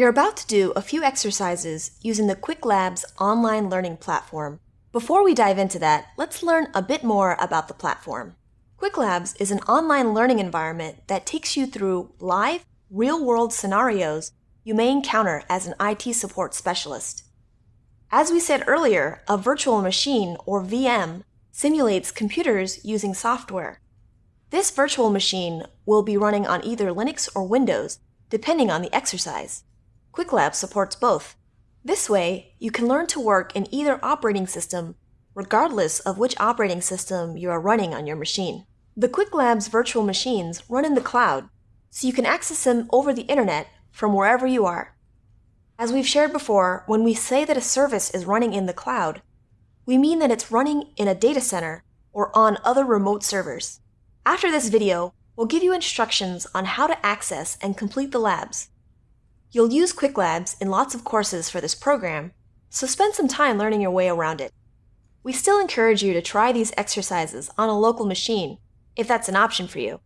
You're about to do a few exercises using the Qwiklabs online learning platform. Before we dive into that, let's learn a bit more about the platform. Qwiklabs is an online learning environment that takes you through live, real-world scenarios you may encounter as an IT support specialist. As we said earlier, a virtual machine, or VM, simulates computers using software. This virtual machine will be running on either Linux or Windows, depending on the exercise. Qwiklabs supports both. This way, you can learn to work in either operating system, regardless of which operating system you are running on your machine. The Qwiklabs virtual machines run in the cloud, so you can access them over the internet from wherever you are. As we've shared before, when we say that a service is running in the cloud, we mean that it's running in a data center or on other remote servers. After this video, we'll give you instructions on how to access and complete the labs. You'll use Qwiklabs in lots of courses for this program, so spend some time learning your way around it. We still encourage you to try these exercises on a local machine, if that's an option for you.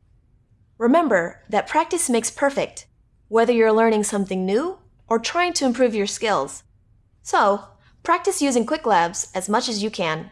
Remember that practice makes perfect, whether you're learning something new or trying to improve your skills. So, practice using Qwiklabs as much as you can.